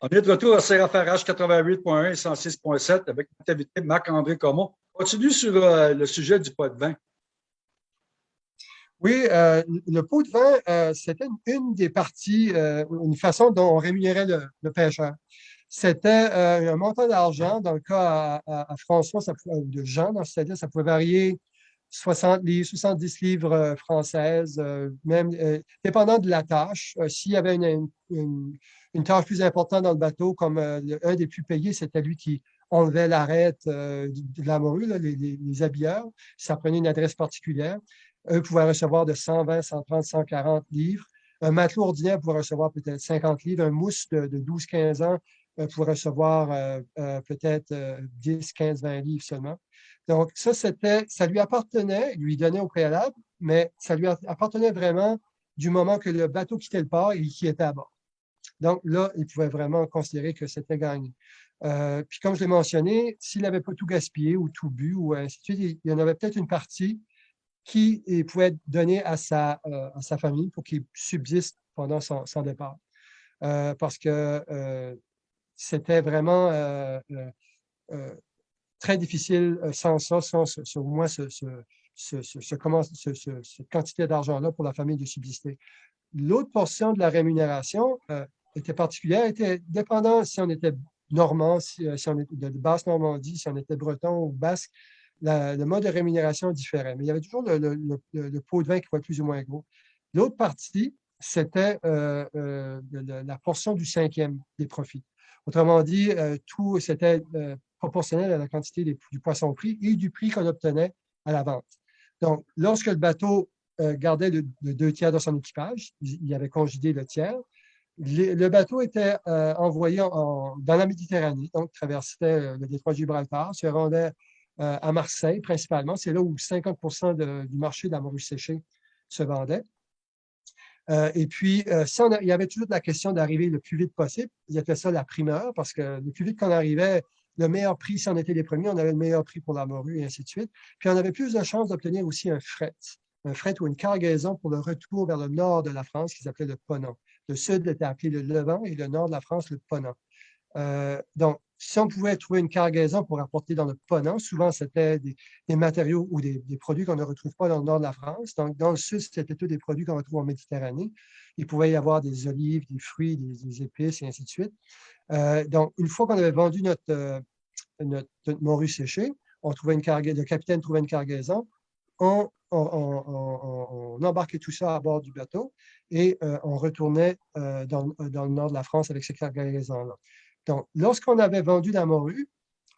On est de retour à CRFRH 88.1 et 106.7 avec notre invité Marc-André Comont. Continue sur euh, le sujet du pot de vin. Oui, euh, le pot de vin, euh, c'était une, des parties, une façon dont on rémunérait le, pêcheur. C'était un montant d'argent. Dans le cas à, François, ça de Jean, dans ça pouvait varier 60 livres, 70 livres françaises, même dépendant de la tâche. S'il y avait une, une tâche plus importante dans le bateau, comme euh, un des plus payés, c'était lui qui enlevait l'arête euh, de la morue, les, habilleurs. Ça prenait une adresse particulière. Eux pouvaient recevoir de 120, 130, 140 livres. Un matelot ordinaire pouvait recevoir peut-être 50 livres. Un mousse de, 12-15 ans euh, pouvait recevoir peut-être 10, 15, 20 livres seulement. Donc, ça, c'était, ça lui appartenait, lui donnait au préalable, mais ça lui appartenait vraiment du moment que le bateau quittait le port et qu'il était à bord. Donc là, il pouvait vraiment considérer que c'était gagné. Euh, puis comme je l'ai mentionné, s'il n'avait pas tout gaspillé ou tout bu ou ainsi de suite, il y en avait peut-être une partie qui pouvait être donnée à sa, euh, à sa famille pour qu'il subsiste pendant son, départ. Euh, parce que c'était vraiment très difficile sans ça, sans au moins ce, cette quantité d'argent-là pour la famille de subsister. L'autre portion de la rémunération, était particulière, était dépendant si on était normand, si, euh, on était de basse Normandie, si on était breton ou basque, le mode de rémunération différait. Mais il y avait toujours le, pot de vin qui était plus ou moins gros. L'autre partie, c'était euh, euh, la portion du cinquième des profits. Autrement dit, tout c'était proportionnel à la quantité du poisson pris et du prix qu'on obtenait à la vente. Donc, lorsque le bateau gardait le, deux tiers de son équipage, il avait congédié le tiers, le bateau était euh, envoyé dans la Méditerranée, donc traversait euh, le détroit de Gibraltar, se rendait euh, à Marseille principalement. C'est là où 50% du marché de la morue séchée se vendait. Et puis, il y avait toujours la question d'arriver le plus vite possible. Ils appelaient ça la primeur, parce que le plus vite qu'on arrivait, le meilleur prix, si on était les premiers, on avait le meilleur prix pour la morue, et ainsi de suite. Puis, on avait plus de chances d'obtenir aussi un fret, un fret ou une cargaison pour le retour vers le nord de la France, qu'ils appelaient le Ponant. Le sud était appelé le Levant et le nord de la France, le Ponant. Euh, donc, si on pouvait trouver une cargaison pour apporter dans le Ponant, souvent c'était des, matériaux ou des, produits qu'on ne retrouve pas dans le nord de la France. Donc, dans le sud, c'était tous des produits qu'on retrouve en Méditerranée. Il pouvait y avoir des olives, des fruits, des, épices et ainsi de suite. Euh, donc, une fois qu'on avait vendu notre, euh, morue séchée, on trouvait une cargaison, le capitaine trouvait une cargaison, on, on, embarquait tout ça à bord du bateau et euh, on retournait euh, dans, le nord de la France avec ces cargaisons-là. Donc, lorsqu'on avait vendu la morue,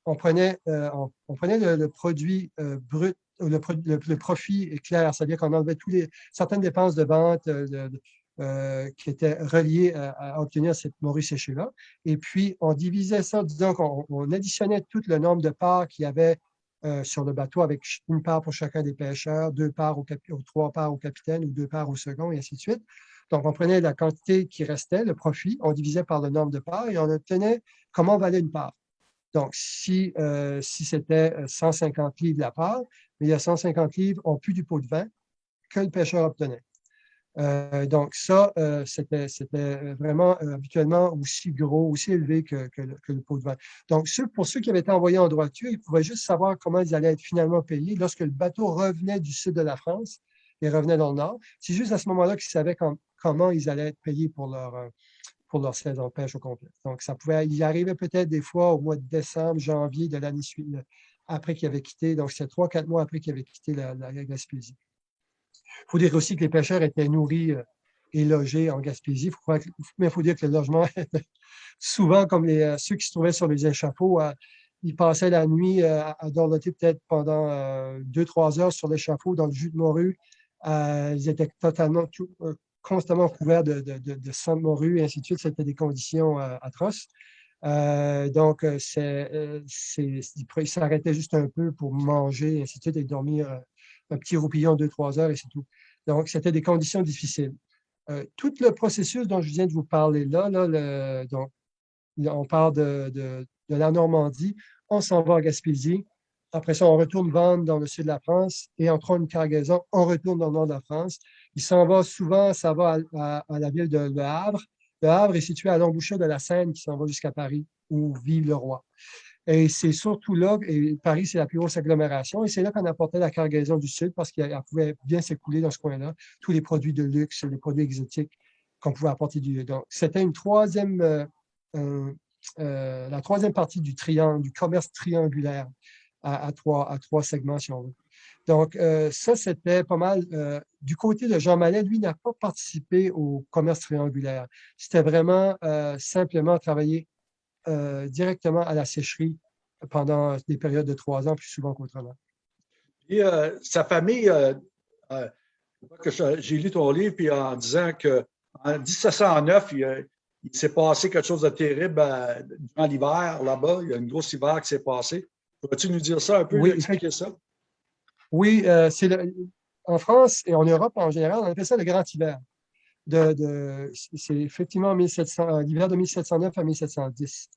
on prenait, euh, on, prenait le, produit brut, le, le, profit clair, c'est-à-dire qu'on enlevait certaines dépenses de vente qui étaient reliées à, obtenir cette morue séchée-là. Et puis, on divisait ça, disons qu'on additionnait tout le nombre de parts qu'il y avait sur le bateau avec une part pour chacun des pêcheurs, deux parts au trois parts au capitaine ou deux parts au second, et ainsi de suite. Donc, on prenait la quantité qui restait, le profit, on divisait par le nombre de parts et on obtenait comment valait une part. Donc, si, euh, si c'était 150 livres la part, mais il y a 150 livres ont plus du pot de vin que le pêcheur obtenait. Euh, donc, ça, euh, c'était vraiment habituellement aussi gros, aussi élevé que, le, pot de vin. Donc, pour ceux qui avaient été envoyés en droiture, ils pouvaient juste savoir comment ils allaient être finalement payés lorsque le bateau revenait du sud de la France et revenait dans le nord. C'est juste à ce moment-là qu'ils savaient comment ils allaient être payés pour leur, euh, pour saison de pêche au complet. Donc, ça pouvait, il arrivait peut-être des fois au mois de décembre, janvier de l'année suivante, après qu'il avait quitté, donc c'est trois, quatre mois après qu'il avait quitté la, Gaspésie. Il faut dire aussi que les pêcheurs étaient nourris euh, et logés en Gaspésie, mais il faut dire que le logement, souvent comme les, euh, ceux qui se trouvaient sur les échafauds, ils passaient la nuit à dorloter peut-être pendant deux, trois heures sur l'échafaud dans le jus de morue. ils étaient totalement constamment couvert de, de, de, sang de morue et ainsi de suite. C'était des conditions euh, atroces. Euh, donc, euh, c'est, il s'arrêtait juste un peu pour manger et ainsi de suite et dormir un petit roupillon deux, trois heures et c'est tout. Donc, c'était des conditions difficiles. tout le processus dont je viens de vous parler là, là donc, on parle de, de, de, la Normandie, on s'en va à Gaspésie, après ça, on retourne vendre dans le sud de la France et en prend une cargaison, on retourne dans le nord de la France. Il s'en va souvent, ça va à, la ville de Le Havre. Le Havre est situé à l'embouchure de la Seine qui s'en va jusqu'à Paris, où vit le roi. Et c'est surtout là, et Paris, c'est la plus grosse agglomération, et c'est là qu'on apportait la cargaison du Sud parce qu'elle pouvait bien s'écouler dans ce coin-là, tous les produits de luxe, les produits exotiques qu'on pouvait apporter du Donc, c'était une troisième, euh, euh, la troisième partie du triangle, du commerce triangulaire à, trois, à trois segments, si on veut. Donc, euh, ça, c'était pas mal. du côté de Jean Mallet, lui, n'a pas participé au commerce triangulaire. C'était vraiment simplement travailler directement à la sécherie pendant des périodes de trois ans, plus souvent qu'autrement. Et sa famille, j'ai lu ton livre, puis en disant que en 1709, il, s'est passé quelque chose de terrible euh, durant l'hiver là-bas. Il y a une grosse hiver qui s'est passée. Pourrais-tu nous dire ça un peu, oui. expliquer ça? Oui, euh, c'est en France et en Europe en général, on appelle ça le grand hiver. C'est effectivement euh, l'hiver de 1709 à 1710.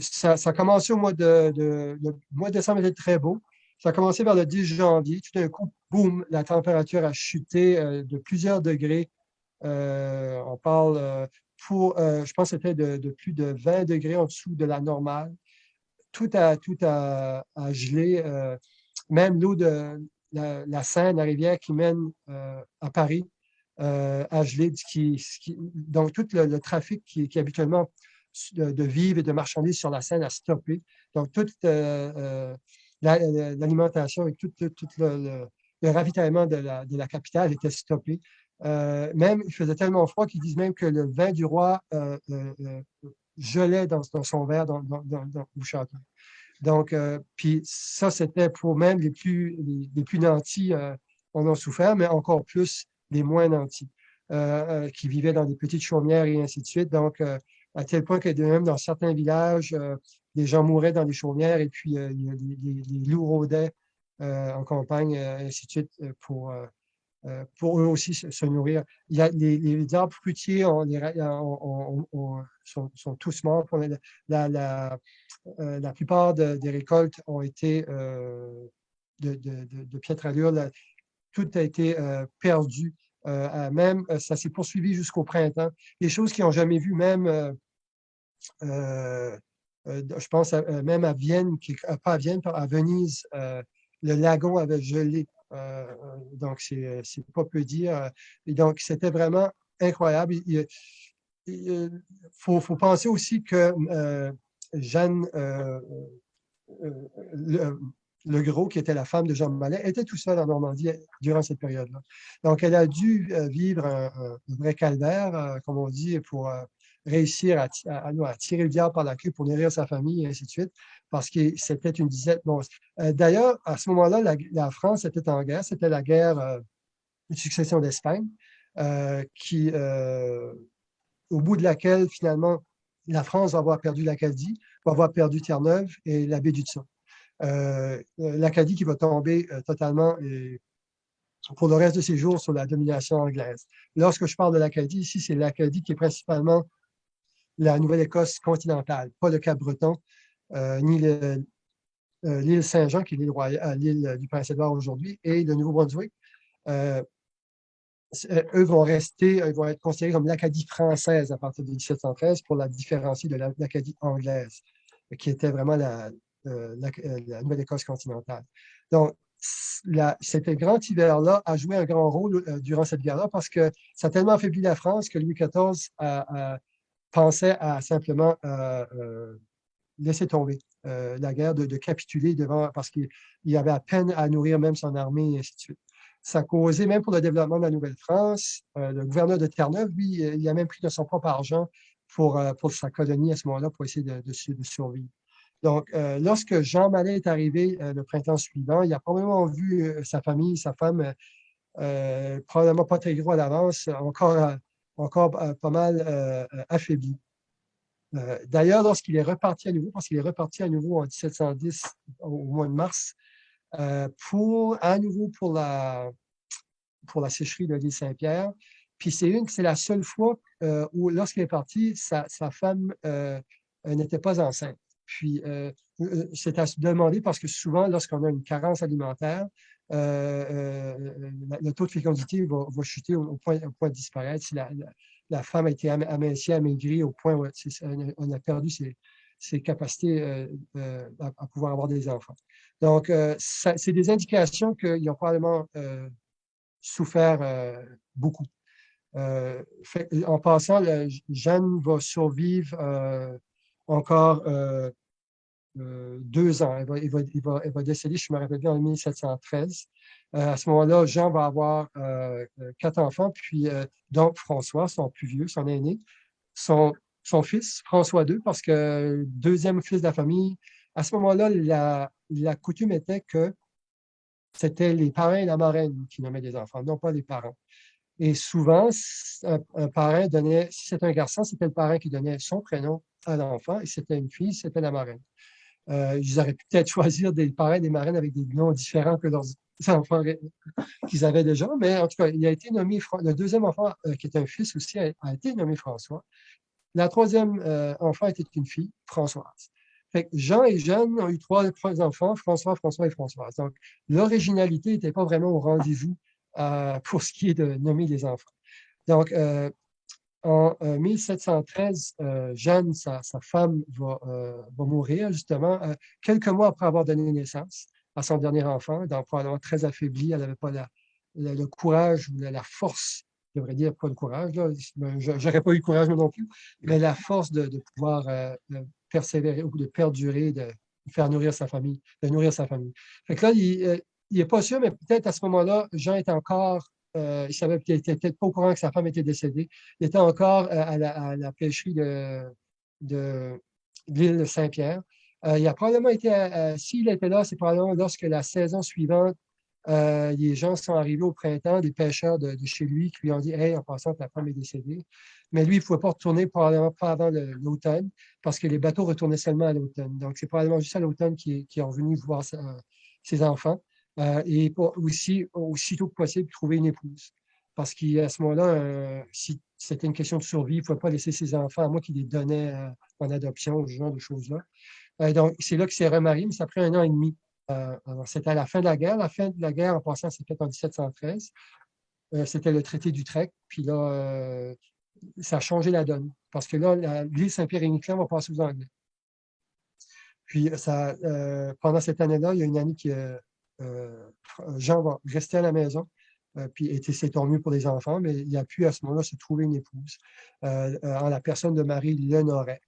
ça, a commencé au mois de, le mois de décembre était très beau. Ça a commencé vers le 10 janvier. Tout d'un coup, boum, la température a chuté euh, de plusieurs degrés. Euh, on parle euh, pour, je pense c'était de, plus de 20 degrés en dessous de la normale. Tout a, tout a, gelé. Même l'eau de la, Seine, la rivière qui mène à Paris, a gelé. donc, tout le, trafic qui, qui habituellement de, vivres et de marchandises sur la Seine a stoppé. Donc, toute l'alimentation et tout, le, ravitaillement de la, capitale était stoppé. Euh, même, il faisait tellement froid qu'ils disent même que le vin du roi euh, euh, gelait dans, son verre dans, le château. Donc, puis ça, c'était pour même les plus, les, plus nantis, on en souffert, mais encore plus les moins nantis, qui vivaient dans des petites chaumières et ainsi de suite. Donc, à tel point que même dans certains villages, les gens mouraient dans les chaumières et puis euh, les, loups rôdaient euh, en campagne, euh, ainsi de suite, pour, pour eux aussi se, nourrir. Il y a, les, arbres fruitiers sont, tous morts. Pour la, plupart des récoltes ont été de, de, piètre allure. tout a été perdu. même, ça s'est poursuivi jusqu'au printemps. Les choses qui n'ont jamais vu, même euh, je pense euh, même à Vienne, euh, pas à Vienne, à Venise, le lagon avait gelé. Donc, c'est pas peu dire. Et donc, c'était vraiment incroyable. Il, faut, penser aussi que Jeanne le, Gros, qui était la femme de Jean Mallet, était tout seul en Normandie durant cette période-là. Donc, elle a dû vivre un, un vrai calvaire, comme on dit, pour réussir à, tirer le diable par la queue pour nourrir sa famille, et ainsi de suite, parce que c'était une disette monstre. Euh, d'ailleurs, à ce moment-là, la, France était en guerre. C'était la guerre euh, de succession d'Espagne, euh, qui, au bout de laquelle, finalement, la France va avoir perdu l'Acadie, va avoir perdu Terre-Neuve et la baie du Tson. L'Acadie qui va tomber totalement pour le reste de ses jours sur la domination anglaise. Lorsque je parle de l'Acadie, ici, c'est l'Acadie qui est principalement la Nouvelle-Écosse continentale, pas le Cap-Breton, euh, ni euh, l'île Saint-Jean, qui est l'île euh, du Prince-Édouard aujourd'hui, et le Nouveau-Brunswick. eux vont rester, ils vont être considérés comme l'Acadie française à partir de 1713 pour la différencier de l'Acadie anglaise, qui était vraiment la, Nouvelle-Écosse continentale. Donc, cet grand hiver-là a joué un grand rôle durant cette guerre-là parce que ça a tellement affaibli la France que Louis XIV a, pensait à simplement euh, euh, laisser tomber euh, la guerre, de, capituler devant, parce qu'il avait à peine à nourrir même son armée, et ainsi de suite. Ça a causé, même pour le développement de la Nouvelle-France, le gouverneur de Terre-Neuve, lui, il a même pris de son propre argent pour, pour sa colonie à ce moment-là, pour essayer de, survivre. Donc, lorsque Jean Mallet est arrivé le printemps suivant, il a probablement vu sa famille, sa femme, probablement pas très gros à l'avance, encore encore euh, pas mal euh, euh. D'ailleurs, lorsqu'il est reparti à nouveau, parce qu'il est reparti à nouveau en 1710, au mois de mars, pour, à nouveau pour la, sécherie de l'île Saint-Pierre. Puis c'est la seule fois où, lorsqu'il est parti, sa, femme n'était pas enceinte. Puis c'est à se demander parce que souvent, lorsqu'on a une carence alimentaire, le taux de fécondité va, chuter au, point, point, de disparaître. Femme a été amincie, amaigrie au point où on a perdu ses, capacités à, pouvoir avoir des enfants. Donc, c'est des indications qu'ils ont probablement souffert beaucoup. en passant, Jeanne va survivre encore euh, deux ans. Elle va, elle, va, décéder, je me rappelle bien, en 1713. Euh, à ce moment-là, Jean va avoir euh, quatre enfants, puis donc François, son plus vieux, son aîné, son, fils, François II, parce que deuxième fils de la famille. À ce moment-là, la, coutume était que c'était les parents et la marraine qui nommaient des enfants, non pas les parents. Et souvent, un, parent donnait, si c'était un garçon, c'était le parent qui donnait son prénom à l'enfant, et si c'était une fille, c'était la marraine. Euh, ils auraient pu peut-être choisir des parrains, des marraines avec des noms différents que leurs enfants qu'ils avaient déjà, mais en tout cas, il a été nommé, le deuxième enfant, euh, qui est un fils aussi, a, été nommé François. La troisième euh, enfant était une fille, Françoise. Fait Jean et Jeanne ont eu trois, enfants, François, François et Françoise. Donc, l'originalité n'était pas vraiment au rendez-vous pour ce qui est de nommer les enfants. Donc, en 1713, euh, euh, Jeanne, sa, femme, euh, va, mourir justement quelques mois après avoir donné naissance à son dernier enfant, donc probablement très affaiblie. Elle n'avait pas le courage ou la, force, je devrais dire pas le courage, je n'aurais pas eu le courage non plus, mais la force de, pouvoir persévérer ou de perdurer, de faire nourrir sa famille, de nourrir sa famille. Fait que là, il n'est pas sûr, mais peut-être à ce moment-là, Jean est encore euh, il savait qu'il n'était peut-être pas au courant que sa femme était décédée. Il était encore euh, à, la, pêcherie de, de l'île de Saint-Pierre. Euh, il a probablement été, s'il était là, c'est probablement lorsque la saison suivante, les gens sont arrivés au printemps, des pêcheurs de, chez lui qui lui ont dit Hey, en passant, ta femme est décédée. Mais lui, il ne pouvait pas retourner probablement pas avant l'automne parce que les bateaux retournaient seulement à l'automne. Donc, c'est probablement juste à l'automne qu'il est revenu voir ses enfants. Euh, et aussi, aussitôt que possible, trouver une épouse. Parce qu'à ce moment-là, euh, si c'était une question de survie, il ne faut pas laisser ses enfants à moi qui les donnait euh, en adoption, ce genre de choses-là. donc, c'est là qu'il s'est remarié, mais ça a pris un an et demi. c'était à la fin de la guerre. La fin de la guerre, en passant, c'était en 1713. c'était le traité d'Utrecht. Puis là, ça a changé la donne. Parce que là, l'île Saint-Pierre et va passer aux Anglais. Puis, ça, pendant cette année-là, il y a une année qui, euh, Jean va rester à la maison, euh, puis c'est tant mieux pour les enfants, mais il a pu à ce moment-là se trouver une épouse euh, en la personne de Marie Lenoret.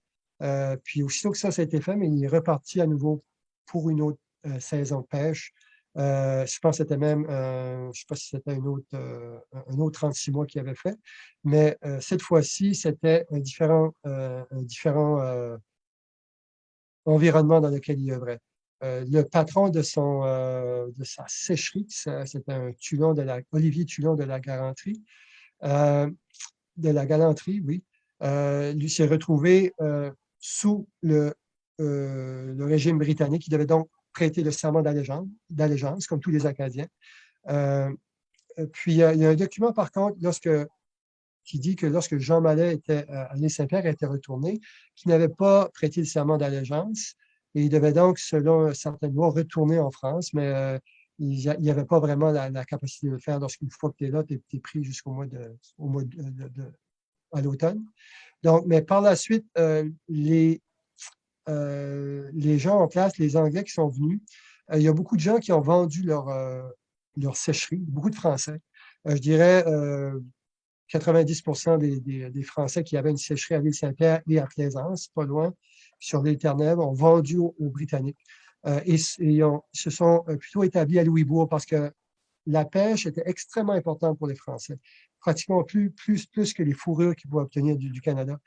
puis aussitôt que ça, ça a été fait, mais il est reparti à nouveau pour une autre saison de pêche. je pense que c'était même, je ne sais pas si c'était un autre, un autre 36 mois qu'il avait fait, mais cette fois-ci, c'était un différent, un différent environnement dans lequel il œuvrait. Euh, le patron de, son, euh, de sa sécherie, c'était un de la, Olivier Tulon de la Galanterie, euh, de la Galanterie, oui, lui s'est retrouvé sous le, le, régime britannique. Il devait donc prêter le serment d'allégeance, comme tous les Acadiens. puis, il y, a, un document, par contre, qui dit que lorsque Jean Mallet était l'île Saint-Pierre, était retourné, qu'il n'avait pas prêté le serment d'allégeance, et il devait donc, selon certaines lois, retourner en France, mais euh, il n'y avait pas vraiment la, capacité de le faire lorsqu'une fois que tu es là, tu es, pris jusqu'au mois de, au mois de, à l'automne. Donc, mais par la suite, euh, les, euh, les gens en place, les Anglais qui sont venus, il y a beaucoup de gens qui ont vendu leur, leur sécherie, beaucoup de Français. je dirais 90% des, des, Français qui avaient une sécherie à l'île Saint-Pierre et à Plaisance, pas loin, sur l'île Terre-Neuve, ont vendu aux, Britanniques euh, et, se sont euh, plutôt établis à Louisbourg parce que la pêche était extrêmement importante pour les Français, pratiquement plus, plus, plus que les fourrures qu'ils pouvaient obtenir du, Canada.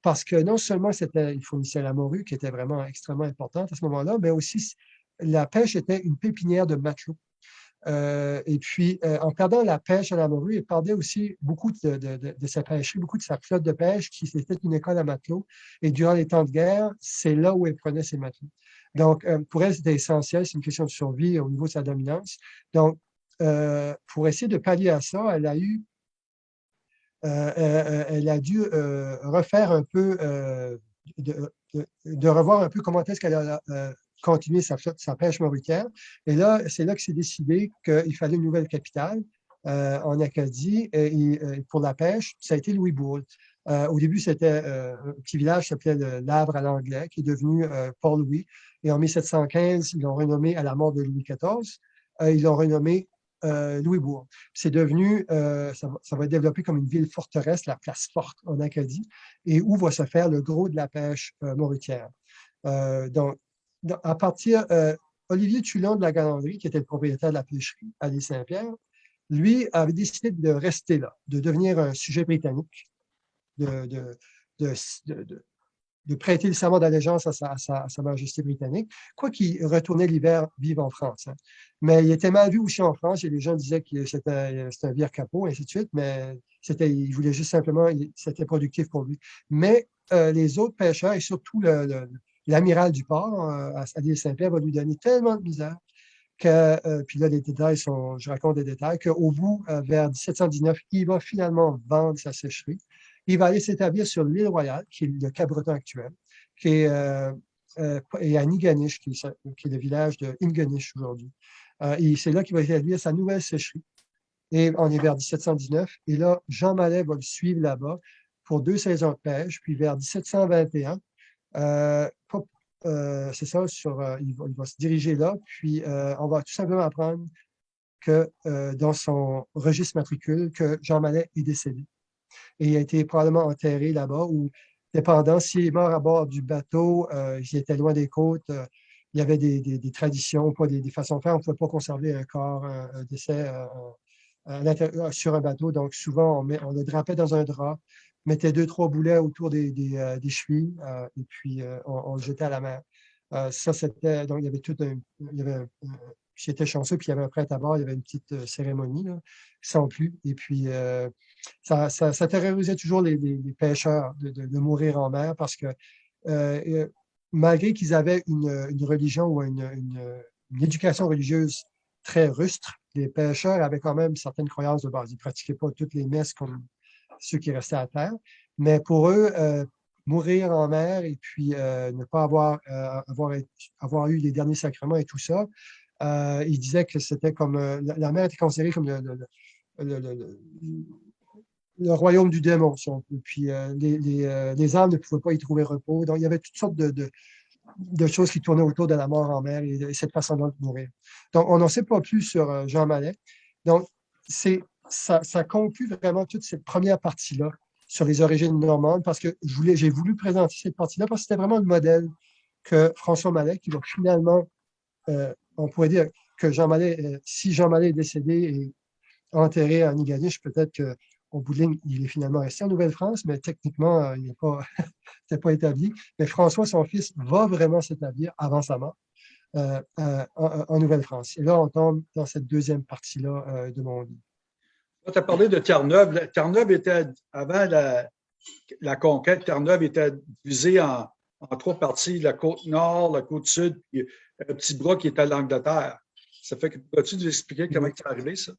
Parce que non seulement ils fournissaient la morue, qui était vraiment extrêmement importante à ce moment-là, mais aussi la pêche était une pépinière de matelots. Euh, et puis, euh, en perdant la pêche à la morue, il perdait aussi beaucoup de, sa pêcherie, beaucoup de sa flotte de pêche, qui était une école à matelots. Et durant les temps de guerre, c'est là où elle prenait ses matelots. Donc, euh, pour elle, c'était essentiel, c'est une question de survie au niveau de sa dominance. Donc, pour essayer de pallier à ça, elle a eu, elle a dû refaire un peu, de, revoir un peu comment est-ce qu'elle continuer sa, pêche mauritière. Et là, c'est là que c'est décidé qu'il fallait une nouvelle capitale euh, en Acadie et, pour la pêche. Ça a été Louisbourg. Euh, au début, c'était un petit village qui s'appelait L'Avre à l'anglais, qui est devenu Port-Louis. Et en 1715, ils l'ont renommé à la mort de Louis XIV. ils l'ont renommé euh, Louisbourg. C'est devenu, euh, ça, va être développé comme une ville forteresse, la place forte en Acadie, et où va se faire le gros de la pêche euh, mauritière. donc, à partir, Olivier Tulon de la Galanderie, qui était le propriétaire de la pêcherie à l'île Saint-Pierre, lui avait décidé de rester là, de devenir un sujet britannique, de, de, prêter le serment d'allégeance à sa, majesté britannique, quoi qu'il retournait l'hiver vivre en France. Hein. Mais il était mal vu aussi en France, et les gens disaient que c'était un vieux capot, et ainsi de suite, mais il voulait juste simplement, c'était productif pour lui. Mais euh, les autres pêcheurs, et surtout l'amiral du port, euh, à l'île Saint-Pierre, va lui donner tellement de misère que, euh, puis là, les détails sont, je raconte des détails, qu'au bout, vers 1719, il va finalement vendre sa sécherie il va aller s'établir sur l'île Royale, qui est le Cap-Breton actuel, qui est, euh, euh, et à Niganish, qui est, le village de Inganish aujourd'hui. Euh, et c'est là qu'il va établir sa nouvelle sécherie. Et on est vers 1719. Et là, Jean Mallet va le suivre là-bas pour deux saisons de pêche. Puis vers 1721, c'est ça, sur, il, va, se diriger là. Puis on va tout simplement apprendre que dans son registre matricule, que Jean Mallet est décédé. Et il a été probablement enterré là-bas ou dépendant, s'il est mort à bord du bateau, euh, il était loin des côtes, euh, il y avait des, traditions, pas des, façons de faire, on ne pouvait pas conserver un corps, un, décès euh, sur un bateau, donc souvent on, le drapait dans un drap, mettait deux, trois boulets autour des, des chevilles et puis on, le jetait à la mer. ça, c'était, donc il y avait tout un, il y avait j'étais chanceux, puis il y avait un prêtre à bord, il y avait une petite cérémonie, sans plus. Et puis, ça, ça, terrorisait toujours les, pêcheurs de, mourir en mer parce que malgré qu'ils avaient une, religion ou une, éducation religieuse très rustre, les pêcheurs avaient quand même certaines croyances de base. Ils ne pratiquaient pas toutes les messes comme ceux qui restaient à terre. Mais pour eux, mourir en mer et puis ne pas avoir, avoir, avoir eu les derniers sacrements et tout ça, euh, il disait que c'était comme euh, la, mer était considérée comme le, le, royaume du démon, si on Puis euh, les, les, âmes ne pouvaient pas y trouver repos. Donc, il y avait toutes sortes de, de, choses qui tournaient autour de la mort en mer et, cette façon-là de mourir. Donc, on n'en sait pas plus sur Jean Mallet. Donc, ça, conclut vraiment toute cette première partie-là sur les origines normandes parce que j'ai voulu présenter cette partie-là parce que c'était vraiment le modèle que François Mallet, qui va finalement on pourrait dire que Jean Mallet, euh, si Jean Mallet est décédé et enterré à Niganiche, peut-être qu'au bout de ligne, il est finalement resté en Nouvelle-France, mais techniquement, euh, il n'est pas, pas établi. Mais François, son fils, va vraiment s'établir avant sa mort euh, en, Nouvelle-France. Et là, on tombe dans cette deuxième partie-là de mon livre. Tu as parlé de Terre-Neuve. Terre-Neuve était, avant la, conquête, Terre-Neuve était divisée en, trois parties, la côte nord, la côte sud, puis un petit bras qui est à l'Angleterre. Ça fait que peux-tu nous expliquer comment c'est arrivé, ça?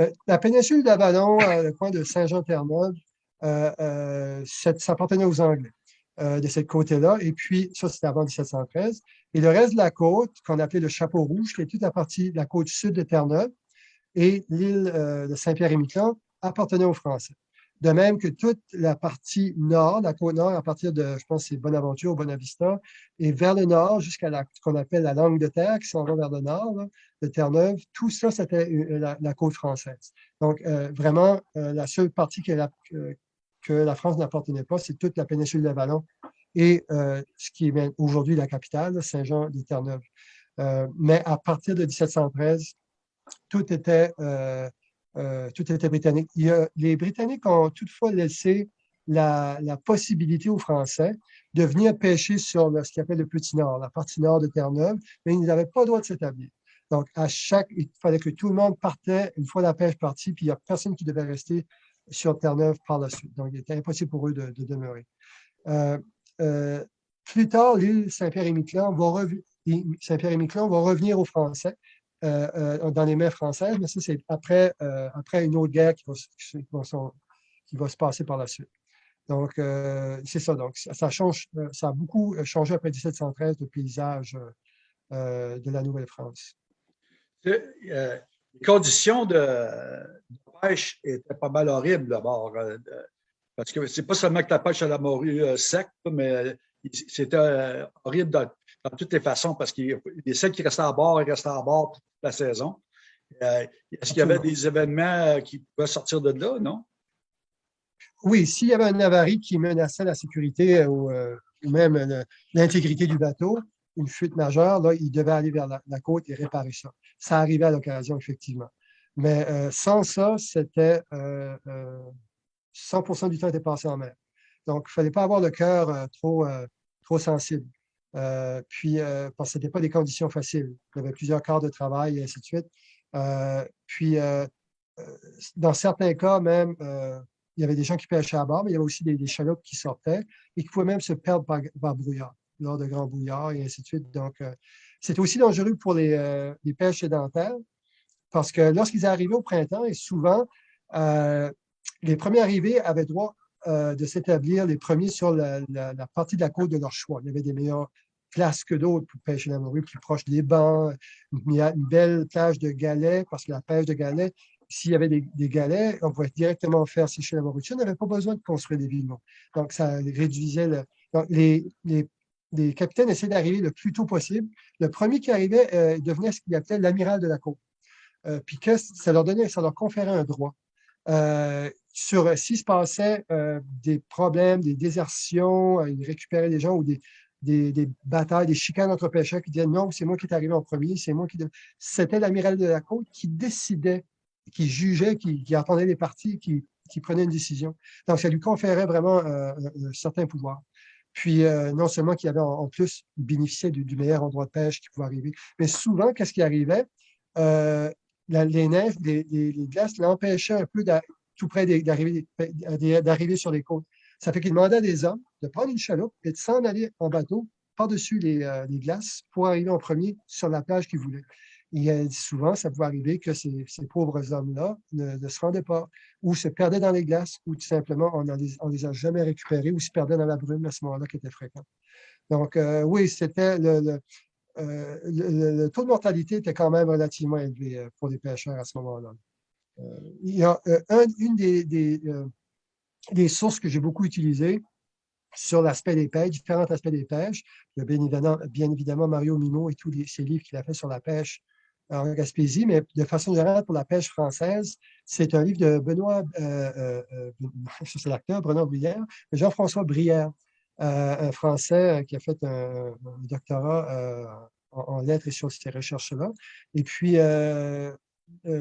Euh, la péninsule d'Avalon, euh, le coin de Saint-Jean-Terre-Neuve, euh, ça appartenait aux Anglais de cette côté-là. Et puis, ça, c'était avant 1713. Et le reste de la côte, qu'on appelait le Chapeau Rouge, qui est toute la partie de la côte sud de Terre-Neuve, et l'île de Saint-Pierre-et-Miquelon appartenait aux Français. De même que toute la partie nord, la côte nord, à partir de, je pense, c'est Bonaventure, Bonavista, et vers le nord jusqu'à ce qu'on appelle la langue de terre, qui s'en va vers le nord, de Terre-Neuve, tout ça, c'était euh, la, côte française. Donc, euh, vraiment, euh, la seule partie que la, France n'appartenait pas, c'est toute la péninsule de Vallon et ce qui est aujourd'hui la capitale, Saint-Jean-de-Terre-Neuve. mais à partir de 1713, tout était euh, tout était britannique. les Britanniques ont toutefois laissé la, possibilité aux Français de venir pêcher sur ce qu'ils appellent le Petit Nord, la partie nord de Terre-Neuve, mais ils n'avaient pas le droit de s'établir. Donc, à chaque, il fallait que tout le monde partait une fois la pêche partie, puis il n'y a personne qui devait rester sur Terre-Neuve par la suite. Donc, il était impossible pour eux de, demeurer. Euh, euh, plus tard, l'île Saint-Pierre-et-Miquelon va, va revenir aux Français euh, euh, dans les mains françaises, mais ça, c'est après, euh, une autre guerre qui va, se passer par la suite. Donc, euh, c'est ça. Donc, ça, change, euh, ça a beaucoup changé après 1713 le paysage de la Nouvelle-France. les conditions de, pêche étaient pas mal horribles d'abord. parce que c'est pas seulement que la pêche à la morue sec, mais c'était horrible dans, toutes les façons parce qu'il y a celles qui restaient à bord et restaient à bord toute la saison. Est-ce qu'il y avait des événements qui pouvaient sortir de là, non? Oui, s'il y avait un avarie qui menaçait la sécurité ou, euh, même l'intégrité du bateau, une fuite majeure, là, il devait aller vers la, côte et réparer ça. Ça arrivait à l'occasion, effectivement. Mais euh, sans ça, c'était 100% euh, du temps était passé en mer. Donc, il ne fallait pas avoir le cœur trop, trop sensible. Puis, parce que ce n'était pas des conditions faciles. Il y avait plusieurs quarts de travail et ainsi de suite. puis, dans certains cas, même, il y avait des gens qui pêchaient à bord, mais il y avait aussi des, des chaloupes qui sortaient et qui pouvaient même se perdre par, brouillard, lors de grands brouillards et ainsi de suite. Donc, euh, c'était aussi dangereux pour les, euh, les, pêches sédentaires parce que lorsqu'ils arrivaient au printemps, et souvent, euh, les premiers arrivés avaient droit de s'établir les premiers sur la, partie de la côte de leur choix. Il y avait des meilleures places que d'autres pour pêcher la morue, plus proche des bancs, une, une belle plage de galets, parce que la pêche de galets s'il y avait des, galets, on pouvait directement faire sécher la morue. On n'avait pas besoin de construire des villes. Donc, ça réduisait le... Donc, les, les, capitaines essayaient d'arriver le plus tôt possible. Le premier qui arrivait euh, devenait ce qu'il appelait l'amiral de la côte. Euh, puis que ça leur donnait, ça leur conférait un droit. Euh, sur s'il se passait des problèmes, des désertions, ils récupéraient des gens ou des, des, batailles, des chicanes entre pêcheurs qui disaient non, c'est moi qui est arrivé en premier, c'est moi qui. C'était l'amiral de la côte qui décidait qui jugeait, qui, qui entendait les parties, qui, prenait une décision. Donc, ça lui conférait vraiment euh, un certain pouvoir. Puis, euh, non seulement qu'il avait en, plus, bénéficiait du, meilleur endroit de pêche qui pouvait arriver, mais souvent, qu'est-ce qui arrivait? Euh, les neiges, les, glaces l'empêchaient un peu tout près d'arriver sur les côtes. Ça fait qu'il demandait à des hommes de prendre une chaloupe et de s'en aller en bateau par-dessus les, les, glaces pour arriver en premier sur la plage qu'ils voulaient il souvent, ça pouvait arriver que ces, pauvres hommes-là ne, se rendaient pas, ou se perdaient dans les glaces, ou tout simplement, on ne les, a jamais récupérés, ou se perdaient dans la brume à ce moment-là qui était fréquent. Donc, euh, oui, c'était euh, le, taux de mortalité était quand même relativement élevé euh, pour les pêcheurs à ce moment-là. il y a une des, sources que j'ai beaucoup utilisées sur l'aspect des pêches, différents aspects des pêches. Il y a bien évidemment, bien évidemment Mario Minot et tous ces livres qu'il a fait sur la pêche en Gaspésie, mais de façon générale pour la pêche française, c'est un livre de Benoît, euh, euh, euh c'est l'acteur, Benoît Brière, Jean-François Brière, euh, un Français qui a fait un, doctorat en, lettres et sur ces recherches-là. Et puis,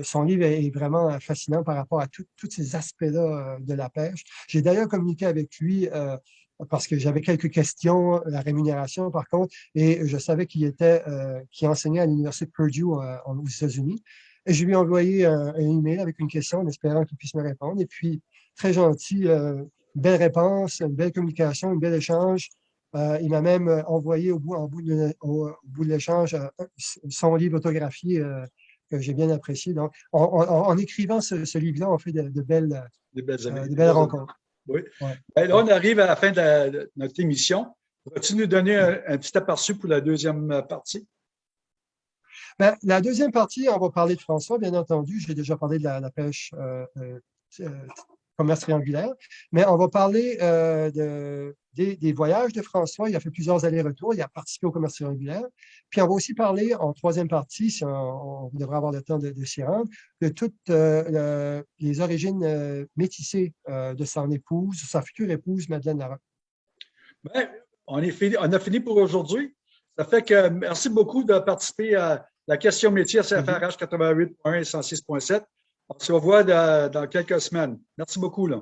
son livre est vraiment fascinant par rapport à tous ces aspects-là de la pêche. J'ai d'ailleurs communiqué avec lui parce que j'avais quelques questions, la rémunération par contre, et je savais qu'il était, euh, enseignait à l'Université Purdue euh, aux États-Unis. Et je lui ai envoyé un, email avec une question en espérant qu'il puisse me répondre. Et puis, très gentil, euh, belle réponse, une belle communication, un bel échange. il m'a même envoyé au bout, de, au, bout de l'échange son livre autographié que j'ai bien apprécié. Donc, en, écrivant ce, livre-là, on fait de, belles, de belles rencontres. Oui. Ben, là, on arrive à la fin de, notre émission. Vas-tu nous donner un, petit aperçu pour la deuxième partie? Ben, la deuxième partie, on va parler de François, bien entendu. J'ai déjà parlé de la, pêche euh, euh, euh, commerce triangulaire, mais on va parler de, des, voyages de François. Il a fait plusieurs allers-retours, il a participé au commerce triangulaire. Puis on va aussi parler en troisième partie, si on, devrait avoir le temps de, s'y rendre, de toutes les origines métissées de son épouse, sa future épouse, Madeleine Larocque. Bien, on, est fini, on a fini pour aujourd'hui. Ça fait que merci beaucoup de participer à la question métier à CFRH 88.1 et 106.7. On se revoit dans quelques semaines. Merci beaucoup. Là.